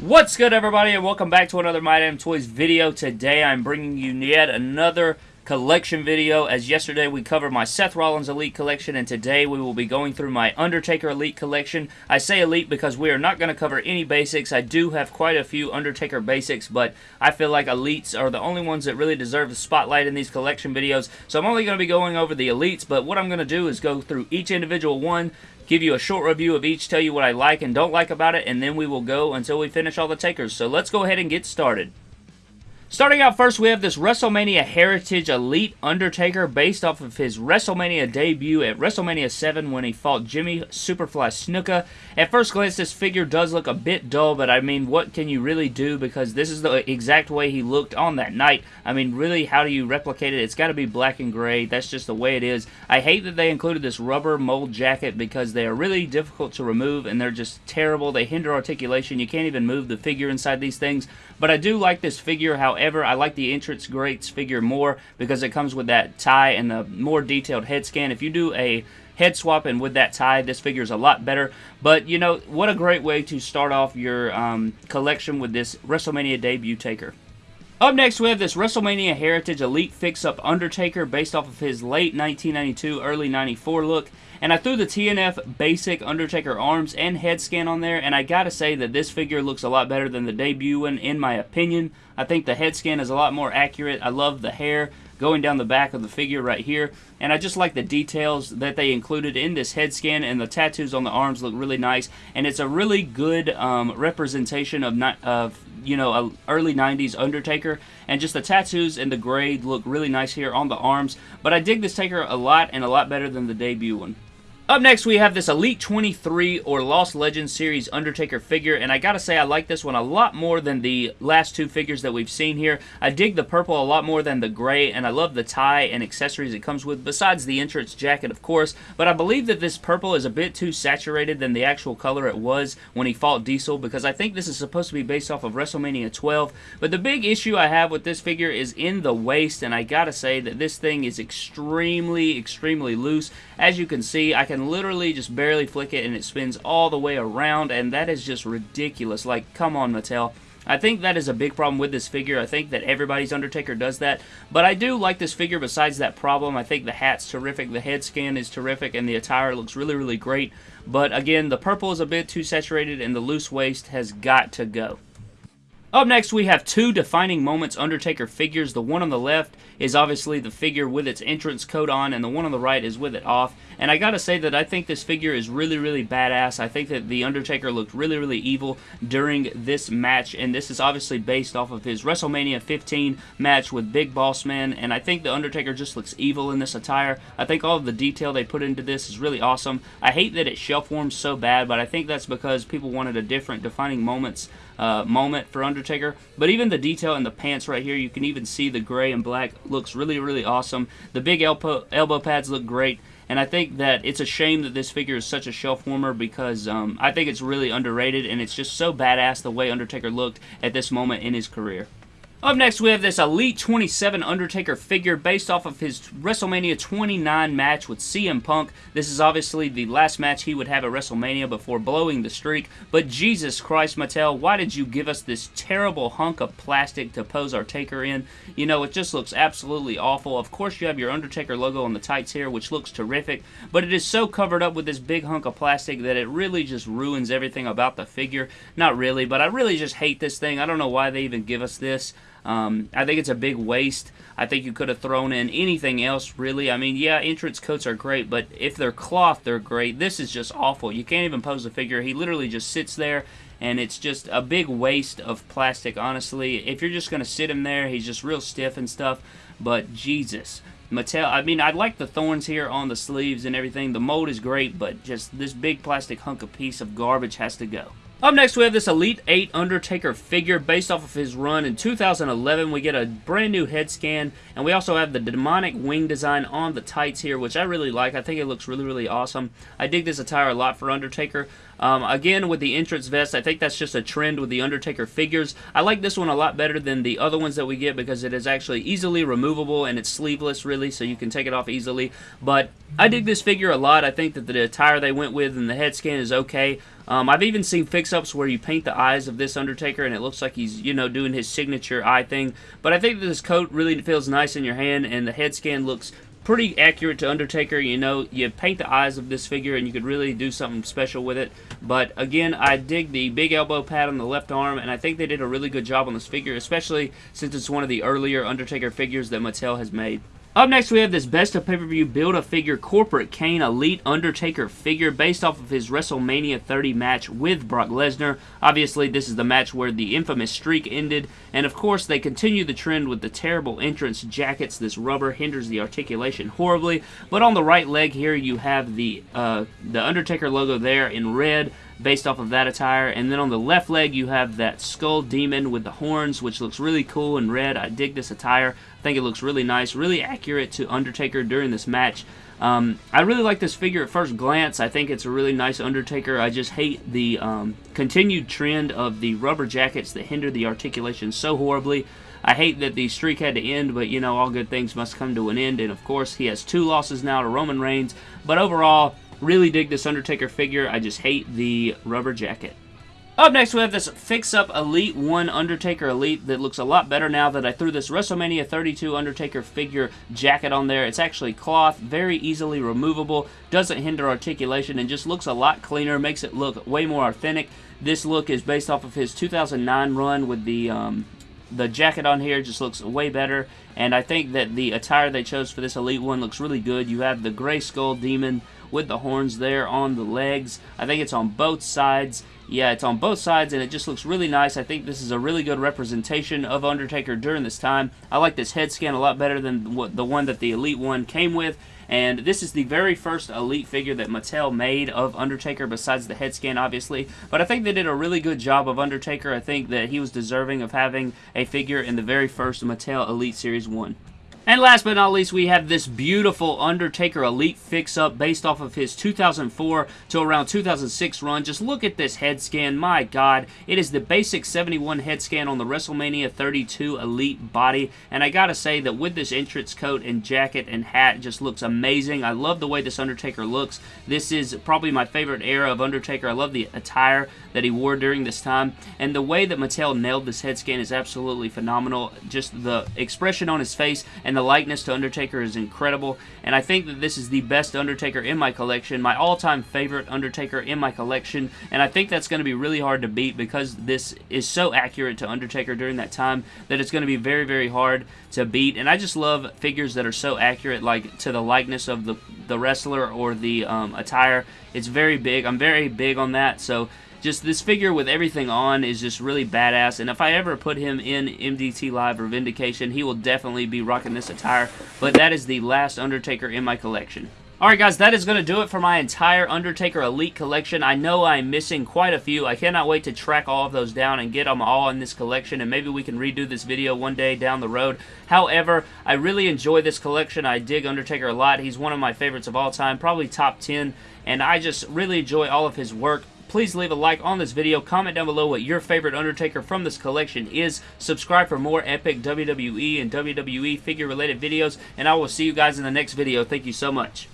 What's good everybody and welcome back to another My Damn Toys video. Today I'm bringing you yet another collection video as yesterday we covered my Seth Rollins Elite collection and today we will be going through my Undertaker Elite collection. I say Elite because we are not going to cover any basics. I do have quite a few Undertaker basics but I feel like Elites are the only ones that really deserve the spotlight in these collection videos so I'm only going to be going over the Elites but what I'm going to do is go through each individual one give you a short review of each, tell you what I like and don't like about it, and then we will go until we finish all the takers. So let's go ahead and get started. Starting out first, we have this WrestleMania Heritage Elite Undertaker based off of his WrestleMania debut at WrestleMania 7 when he fought Jimmy Superfly Snuka. At first glance, this figure does look a bit dull, but I mean, what can you really do because this is the exact way he looked on that night. I mean, really, how do you replicate it? It's got to be black and gray. That's just the way it is. I hate that they included this rubber mold jacket because they are really difficult to remove and they're just terrible. They hinder articulation. You can't even move the figure inside these things. But I do like this figure, however, I like the Entrance Greats figure more because it comes with that tie and the more detailed head scan. If you do a head swap and with that tie this figure is a lot better but you know what a great way to start off your um, collection with this WrestleMania debut taker up next, we have this WrestleMania Heritage Elite Fix-Up Undertaker based off of his late 1992, early 94 look. And I threw the TNF basic Undertaker arms and head scan on there, and I gotta say that this figure looks a lot better than the debut one, in my opinion. I think the head scan is a lot more accurate. I love the hair going down the back of the figure right here. And I just like the details that they included in this head scan and the tattoos on the arms look really nice. And it's a really good um, representation of, of you know, a early 90s Undertaker. And just the tattoos and the grade look really nice here on the arms. But I dig this Taker a lot and a lot better than the debut one. Up next, we have this Elite 23 or Lost Legends Series Undertaker figure, and I gotta say I like this one a lot more than the last two figures that we've seen here. I dig the purple a lot more than the gray, and I love the tie and accessories it comes with, besides the entrance jacket, of course, but I believe that this purple is a bit too saturated than the actual color it was when he fought Diesel, because I think this is supposed to be based off of WrestleMania 12, but the big issue I have with this figure is in the waist, and I gotta say that this thing is extremely, extremely loose. As you can see, I can can literally just barely flick it and it spins all the way around and that is just ridiculous. Like, come on, Mattel. I think that is a big problem with this figure. I think that everybody's Undertaker does that. But I do like this figure besides that problem. I think the hat's terrific, the head scan is terrific, and the attire looks really, really great. But again, the purple is a bit too saturated, and the loose waist has got to go. Up next, we have two defining moments Undertaker figures. The one on the left is obviously the figure with its entrance coat on, and the one on the right is with it off. And I gotta say that I think this figure is really, really badass. I think that The Undertaker looked really, really evil during this match, and this is obviously based off of his WrestleMania 15 match with Big Boss Man, and I think The Undertaker just looks evil in this attire. I think all of the detail they put into this is really awesome. I hate that it shelf warms so bad, but I think that's because people wanted a different defining moments uh, moment for Undertaker. But even the detail in the pants right here, you can even see the gray and black looks really, really awesome. The big elbow, elbow pads look great. And I think that it's a shame that this figure is such a shelf warmer because um, I think it's really underrated and it's just so badass the way Undertaker looked at this moment in his career. Up next, we have this Elite 27 Undertaker figure based off of his WrestleMania 29 match with CM Punk. This is obviously the last match he would have at WrestleMania before blowing the streak. But Jesus Christ, Mattel, why did you give us this terrible hunk of plastic to pose our Taker in? You know, it just looks absolutely awful. Of course, you have your Undertaker logo on the tights here, which looks terrific. But it is so covered up with this big hunk of plastic that it really just ruins everything about the figure. Not really, but I really just hate this thing. I don't know why they even give us this. Um, I think it's a big waste. I think you could have thrown in anything else, really. I mean, yeah, entrance coats are great, but if they're cloth, they're great. This is just awful. You can't even pose the figure. He literally just sits there, and it's just a big waste of plastic, honestly. If you're just going to sit him there, he's just real stiff and stuff, but Jesus. Mattel, I mean, I like the thorns here on the sleeves and everything. The mold is great, but just this big plastic hunk of piece of garbage has to go. Up next, we have this Elite 8 Undertaker figure based off of his run in 2011. We get a brand new head scan, and we also have the demonic wing design on the tights here, which I really like. I think it looks really, really awesome. I dig this attire a lot for Undertaker. Um, again, with the entrance vest, I think that's just a trend with the Undertaker figures. I like this one a lot better than the other ones that we get because it is actually easily removable and it's sleeveless, really, so you can take it off easily. But I dig this figure a lot. I think that the attire they went with and the head scan is okay. Um, I've even seen fix-ups where you paint the eyes of this Undertaker and it looks like he's, you know, doing his signature eye thing. But I think that this coat really feels nice in your hand and the head scan looks pretty accurate to Undertaker. You know, you paint the eyes of this figure and you could really do something special with it. But again, I dig the big elbow pad on the left arm, and I think they did a really good job on this figure, especially since it's one of the earlier Undertaker figures that Mattel has made. Up next, we have this Best of Pay-Per-View Build-A-Figure Corporate Kane Elite Undertaker figure based off of his WrestleMania 30 match with Brock Lesnar. Obviously, this is the match where the infamous streak ended, and of course, they continue the trend with the terrible entrance jackets. This rubber hinders the articulation horribly, but on the right leg here, you have the, uh, the Undertaker logo there in red, based off of that attire. And then on the left leg, you have that skull demon with the horns, which looks really cool in red. I dig this attire. I think it looks really nice, really accurate to Undertaker during this match. Um, I really like this figure at first glance. I think it's a really nice Undertaker. I just hate the um, continued trend of the rubber jackets that hinder the articulation so horribly. I hate that the streak had to end, but you know, all good things must come to an end. And of course, he has two losses now to Roman Reigns. But overall, Really dig this Undertaker figure. I just hate the rubber jacket. Up next, we have this Fix-Up Elite 1 Undertaker Elite that looks a lot better now that I threw this WrestleMania 32 Undertaker figure jacket on there. It's actually cloth, very easily removable, doesn't hinder articulation, and just looks a lot cleaner, makes it look way more authentic. This look is based off of his 2009 run with the um, the jacket on here just looks way better and I think that the attire they chose for this Elite one looks really good. You have the Gray Skull Demon with the horns there on the legs. I think it's on both sides. Yeah, it's on both sides, and it just looks really nice. I think this is a really good representation of Undertaker during this time. I like this head scan a lot better than the one that the Elite one came with. And this is the very first Elite figure that Mattel made of Undertaker, besides the head scan, obviously. But I think they did a really good job of Undertaker. I think that he was deserving of having a figure in the very first Mattel Elite Series 1. And last but not least, we have this beautiful Undertaker Elite fix-up based off of his 2004 to around 2006 run. Just look at this head scan. My God, it is the basic 71 head scan on the WrestleMania 32 Elite body. And I gotta say that with this entrance coat and jacket and hat, just looks amazing. I love the way this Undertaker looks. This is probably my favorite era of Undertaker. I love the attire that he wore during this time. And the way that Mattel nailed this head scan is absolutely phenomenal. Just the expression on his face and the likeness to Undertaker is incredible, and I think that this is the best Undertaker in my collection, my all-time favorite Undertaker in my collection, and I think that's going to be really hard to beat because this is so accurate to Undertaker during that time that it's going to be very, very hard to beat, and I just love figures that are so accurate, like to the likeness of the, the wrestler or the um, attire. It's very big. I'm very big on that, so just this figure with everything on is just really badass. And if I ever put him in MDT Live or Vindication, he will definitely be rocking this attire. But that is the last Undertaker in my collection. Alright guys, that is going to do it for my entire Undertaker Elite collection. I know I'm missing quite a few. I cannot wait to track all of those down and get them all in this collection and maybe we can redo this video one day down the road. However, I really enjoy this collection. I dig Undertaker a lot. He's one of my favorites of all time, probably top 10, and I just really enjoy all of his work please leave a like on this video. Comment down below what your favorite Undertaker from this collection is. Subscribe for more epic WWE and WWE figure related videos. And I will see you guys in the next video. Thank you so much.